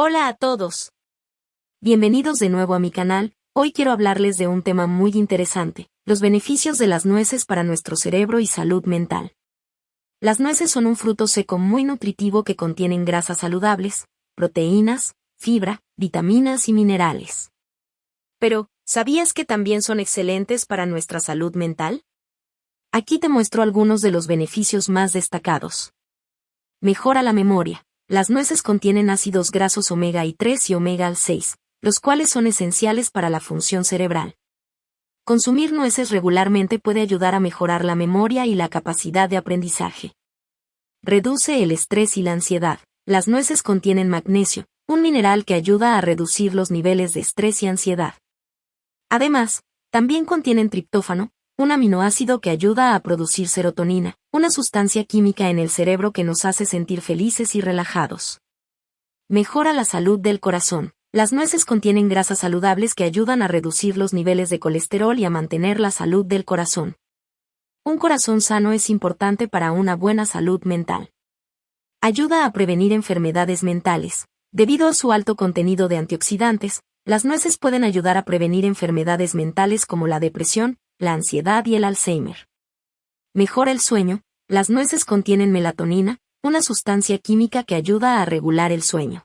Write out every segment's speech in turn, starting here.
Hola a todos. Bienvenidos de nuevo a mi canal, hoy quiero hablarles de un tema muy interesante, los beneficios de las nueces para nuestro cerebro y salud mental. Las nueces son un fruto seco muy nutritivo que contienen grasas saludables, proteínas, fibra, vitaminas y minerales. Pero, ¿sabías que también son excelentes para nuestra salud mental? Aquí te muestro algunos de los beneficios más destacados. Mejora la memoria. Las nueces contienen ácidos grasos omega y 3 y omega 6, los cuales son esenciales para la función cerebral. Consumir nueces regularmente puede ayudar a mejorar la memoria y la capacidad de aprendizaje. Reduce el estrés y la ansiedad. Las nueces contienen magnesio, un mineral que ayuda a reducir los niveles de estrés y ansiedad. Además, también contienen triptófano, un aminoácido que ayuda a producir serotonina, una sustancia química en el cerebro que nos hace sentir felices y relajados. Mejora la salud del corazón. Las nueces contienen grasas saludables que ayudan a reducir los niveles de colesterol y a mantener la salud del corazón. Un corazón sano es importante para una buena salud mental. Ayuda a prevenir enfermedades mentales. Debido a su alto contenido de antioxidantes, las nueces pueden ayudar a prevenir enfermedades mentales como la depresión, la ansiedad y el Alzheimer. Mejora el sueño, las nueces contienen melatonina, una sustancia química que ayuda a regular el sueño.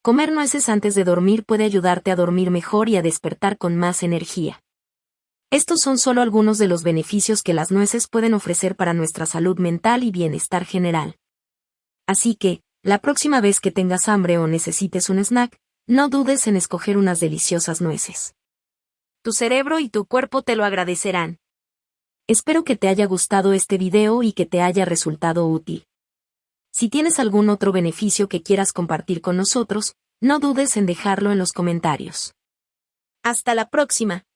Comer nueces antes de dormir puede ayudarte a dormir mejor y a despertar con más energía. Estos son solo algunos de los beneficios que las nueces pueden ofrecer para nuestra salud mental y bienestar general. Así que, la próxima vez que tengas hambre o necesites un snack, no dudes en escoger unas deliciosas nueces tu cerebro y tu cuerpo te lo agradecerán. Espero que te haya gustado este video y que te haya resultado útil. Si tienes algún otro beneficio que quieras compartir con nosotros, no dudes en dejarlo en los comentarios. Hasta la próxima.